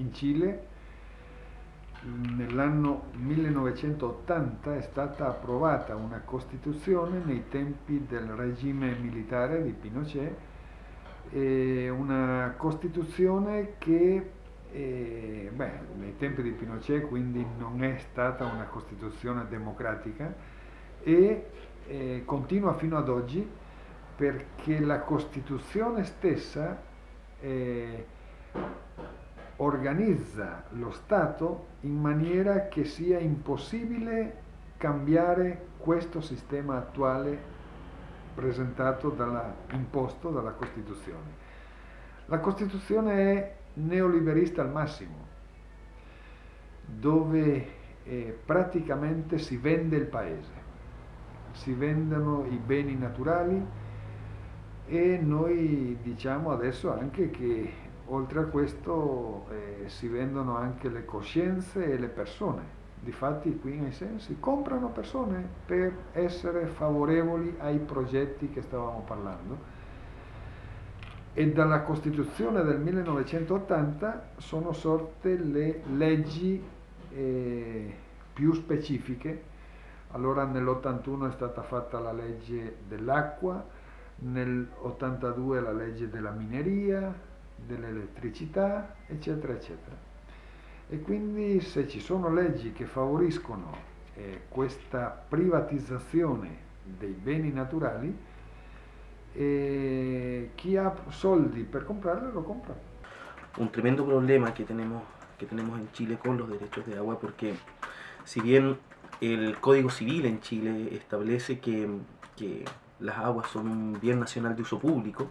In Cile. Nell'anno 1980 è stata approvata una Costituzione nei tempi del regime militare di Pinochet, una Costituzione che eh, beh, nei tempi di Pinochet quindi non è stata una Costituzione democratica e eh, continua fino ad oggi perché la Costituzione stessa eh, organizza lo Stato in maniera che sia impossibile cambiare questo sistema attuale presentato dalla, imposto dalla Costituzione. La Costituzione è neoliberista al massimo, dove eh, praticamente si vende il paese, si vendono i beni naturali e noi diciamo adesso anche che oltre a questo eh, si vendono anche le coscienze e le persone. Difatti qui in sensi comprano persone per essere favorevoli ai progetti che stavamo parlando e dalla Costituzione del 1980 sono sorte le leggi eh, più specifiche. Allora nell'81 è stata fatta la legge dell'acqua, nell'82 la legge della mineria, dell'elettricità, eccetera, eccetera. E quindi se ci sono leggi che favoriscono eh, questa privatizzazione dei beni naturali, eh, chi ha soldi per comprarlo lo compra. Un tremendo problema que tenemos, que tenemos en Chile con los derechos de agua, porque si bien el Código Civil en Chile establece que, que las aguas son un bien nacional de uso público,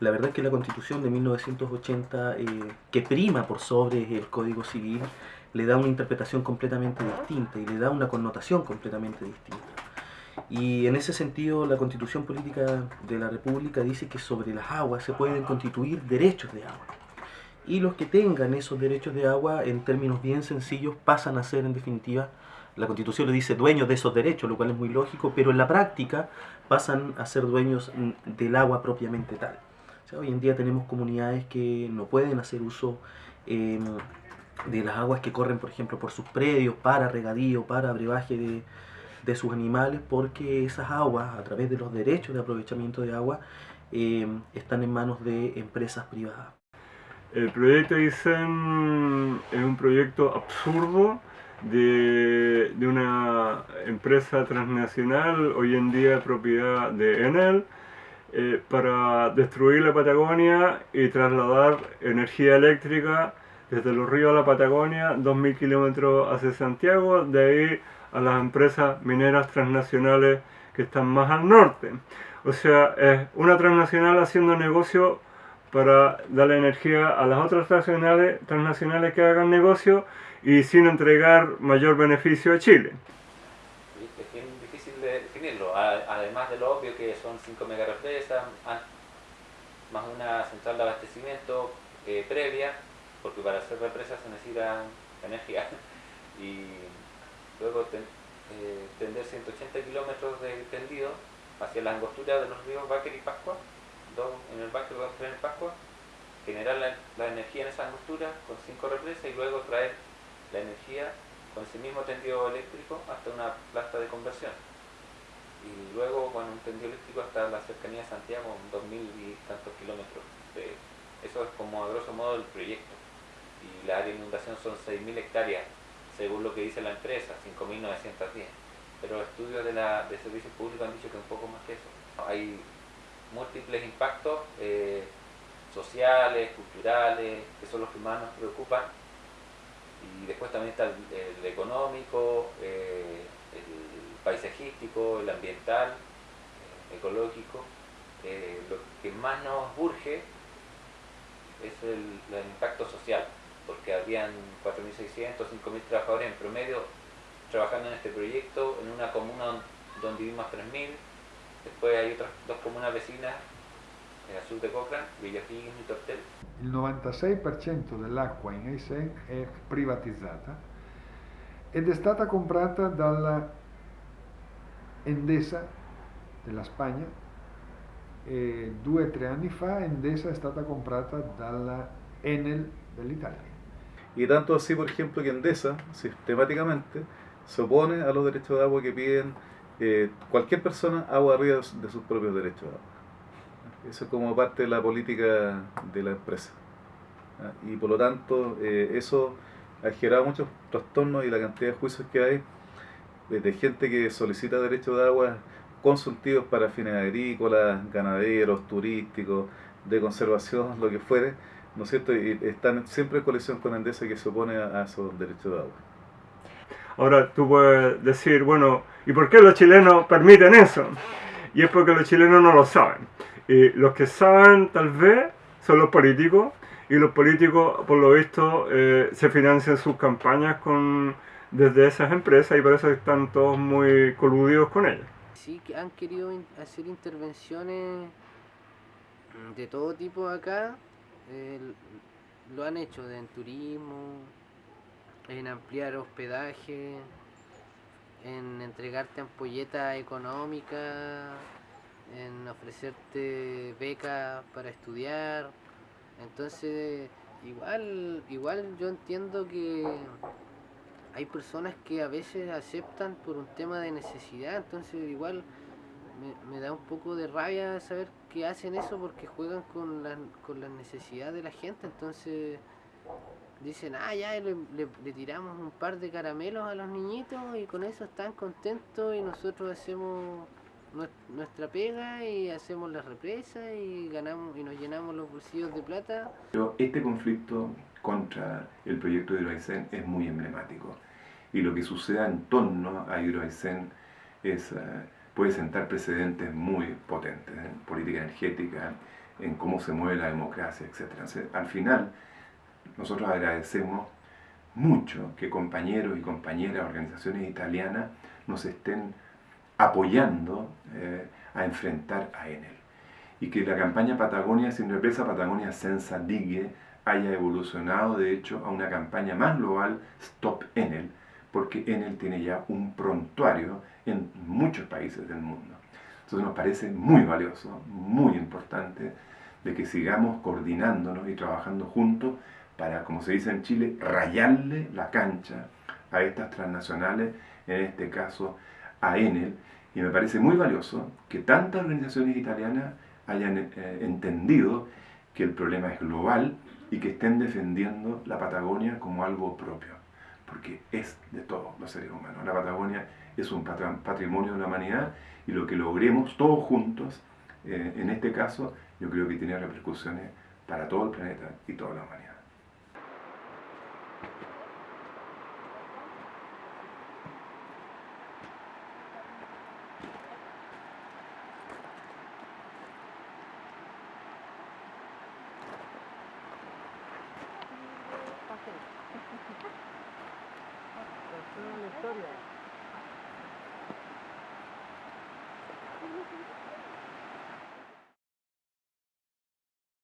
la verdad es que la Constitución de 1980, eh, que prima por sobre el Código Civil, le da una interpretación completamente distinta y le da una connotación completamente distinta. Y en ese sentido, la Constitución Política de la República dice que sobre las aguas se pueden constituir derechos de agua. Y los que tengan esos derechos de agua, en términos bien sencillos, pasan a ser, en definitiva, la Constitución le dice dueños de esos derechos, lo cual es muy lógico, pero en la práctica pasan a ser dueños del agua propiamente tal hoy en día tenemos comunidades que no pueden hacer uso em, de las aguas que corren, por ejemplo, por sus predios para regadío, para brebaje de, de, sus animales, porque esas aguas, a través de los derechos de aprovechamiento de agua, em, están en manos de empresas privadas. El proyecto ICEN es un proyecto absurdo de, de, una empresa transnacional, hoy en día propiedad de Enel, eh, para destruir la Patagonia y trasladar energía eléctrica desde los ríos a la Patagonia, 2.000 kilómetros hacia Santiago, de ahí a las empresas mineras transnacionales que están más al norte. O sea, es una transnacional haciendo negocio para darle energía a las otras transnacionales, transnacionales que hagan negocio y sin entregar mayor beneficio a Chile 5 mega represa, más una central de abastecimiento eh, previa, porque para hacer represas se necesita energía. y luego eh, tender 180 kilómetros de tendido hacia la angostura de los ríos Báquer y Pascua, dos en el Báquer, dos en el Pascua, generar la, energía en esa angostura con cinco represas y luego traer la energía con ese mismo tendido eléctrico hasta una planta de conversión y luego con un tendido eléctrico hasta la cercanía de Santiago, 2.000 y tantos kilómetros. eso es como a grosso modo el proyecto. Y la área de inundación son 6.000 hectáreas, según lo que dice la empresa, 5.910. Pero estudios de, la, de servicios públicos han dicho que un poco más que eso. Hay múltiples impactos eh, sociales, culturales, que son los que más nos preocupan. Y después también está el, económico, eh, paisajístico, el ambiental, eh, ecológico. Eh, lo que más nos urge es el, impacto social, porque habían 4.600, 5.000 trabajadores en promedio trabajando en este proyecto, en una comuna donde vivimos 3.000, después hay otras dos comunas vecinas en el sur de Cochrane, Villafín y Tortel. Il 96% dell'acqua in Eisen è privatizzata ed è stata comprata dalla Endesa della Spagna due o tre anni fa Endesa è stata comprata dalla Enel dell'Italia Y tanto así, por ejemplo, que Endesa sistemáticamente se opone a los derechos de agua que piden eh, cualquier persona agua arriba de sus propios derechos de agua. Eso es como parte de la política de la empresa. Y por lo tanto, eh, eso ha generado muchos trastornos y la cantidad de juicios que hay eh, de gente que solicita derechos de agua consultivos para fines agrícolas, ganaderos, turísticos, de conservación, lo que fuere, ¿no es cierto? Y están siempre en coalición con Endesa que se opone a, esos derechos de agua. Ahora tú puedes decir, bueno, ¿y por qué los chilenos permiten eso? Y es porque los chilenos no lo saben. Y los que saben tal vez son los políticos y los políticos por lo visto eh, se financian sus campañas con desde esas empresas y por eso están todos muy coludidos con ellas. Sí, que han querido hacer intervenciones de todo tipo acá, lo han hecho en turismo, en ampliar hospedaje, en entregarte ampolletas económicas, en ofrecerte becas para estudiar. Entonces, igual, igual yo entiendo que hay personas que a veces aceptan por un tema de necesidad, entonces igual me, da un poco de rabia saber que hacen eso porque juegan con la, con las necesidades de la gente, entonces dicen, ah, ya le, le, tiramos un par de caramelos a los niñitos y con eso están contentos y nosotros hacemos nuestra pega y hacemos la represa y ganamos y nos llenamos los bolsillos de plata. Pero este conflicto contra el proyecto de Hidroaicén es muy emblemático. Y lo que suceda en torno a Hidroaicén es, eh, puede sentar precedentes muy potentes en política energética, en cómo se mueve la democracia, etc. al final, nosotros agradecemos mucho que compañeros y compañeras, organizaciones italianas, nos estén apoyando eh, a enfrentar a Enel. Y que la campaña Patagonia sin represa, Patagonia Senza Digue, haya evolucionado de hecho a una campaña más global, Stop Enel, porque Enel tiene ya un prontuario en muchos países del mundo. Entonces nos parece muy valioso, muy importante, de que sigamos coordinándonos y trabajando juntos para, como se dice en Chile, rayarle la cancha a estas transnacionales, en este caso a Enel, y me parece muy valioso que tantas organizaciones italianas hayan eh, entendido que el problema es global y que estén defendiendo la Patagonia como algo propio, porque es de todos los seres humanos. La Patagonia es un patrimonio de la humanidad y lo que logremos todos juntos, eh, en este caso, yo creo que tiene repercusiones para todo el planeta y toda la humanidad. La historia.